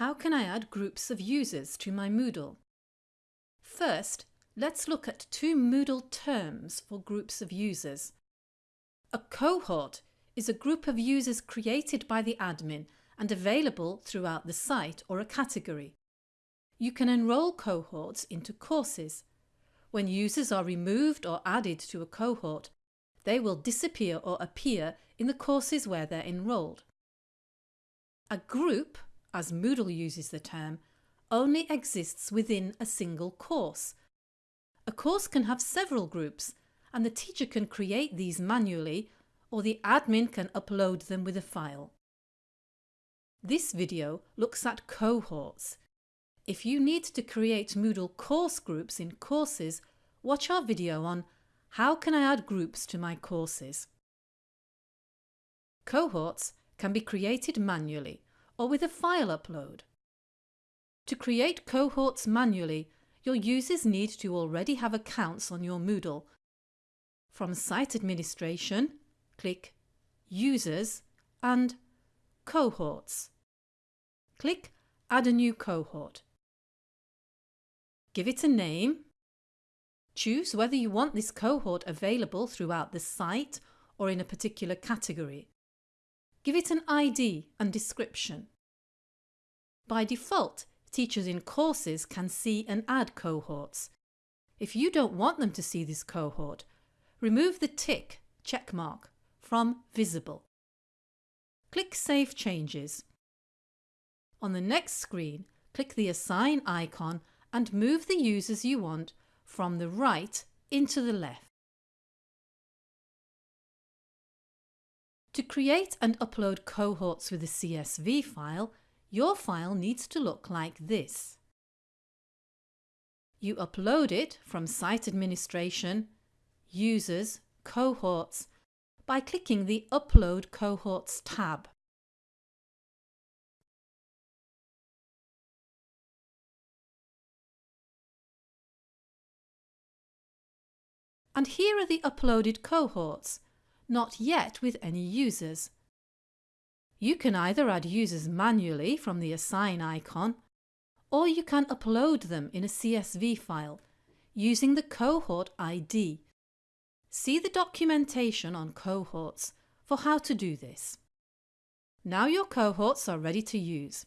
How can I add groups of users to my Moodle? First, let's look at two Moodle terms for groups of users. A cohort is a group of users created by the admin and available throughout the site or a category. You can enrol cohorts into courses. When users are removed or added to a cohort, they will disappear or appear in the courses where they're enrolled. A group, as Moodle uses the term, only exists within a single course. A course can have several groups and the teacher can create these manually or the admin can upload them with a file. This video looks at cohorts. If you need to create Moodle course groups in courses, watch our video on How can I add groups to my courses? Cohorts can be created manually or with a file upload. To create cohorts manually, your users need to already have accounts on your Moodle. From Site Administration, click Users and Cohorts. Click Add a new cohort. Give it a name. Choose whether you want this cohort available throughout the site or in a particular category. Give it an ID and description. By default, teachers in courses can see and add cohorts. If you don't want them to see this cohort, remove the tick checkmark from Visible. Click Save Changes. On the next screen, click the Assign icon and move the users you want from the right into the left. To create and upload cohorts with a CSV file, your file needs to look like this. You upload it from Site Administration, Users, Cohorts by clicking the Upload Cohorts tab. And here are the uploaded cohorts, not yet with any users. You can either add users manually from the Assign icon, or you can upload them in a CSV file using the cohort ID See the documentation on cohorts for how to do this. Now your cohorts are ready to use.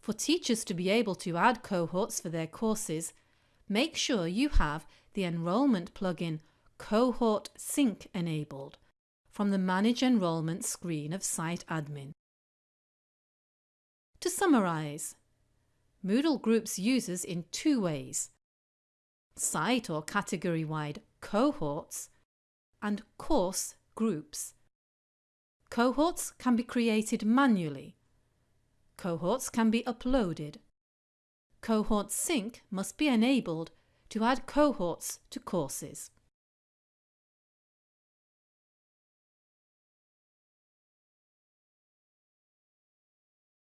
For teachers to be able to add cohorts for their courses, make sure you have the enrolment plugin Cohort Sync enabled from the Manage Enrolment screen of Site Admin. To summarise, Moodle groups users in two ways. Site or category-wide cohorts and course groups. Cohorts can be created manually. Cohorts can be uploaded. Cohort Sync must be enabled to add cohorts to courses.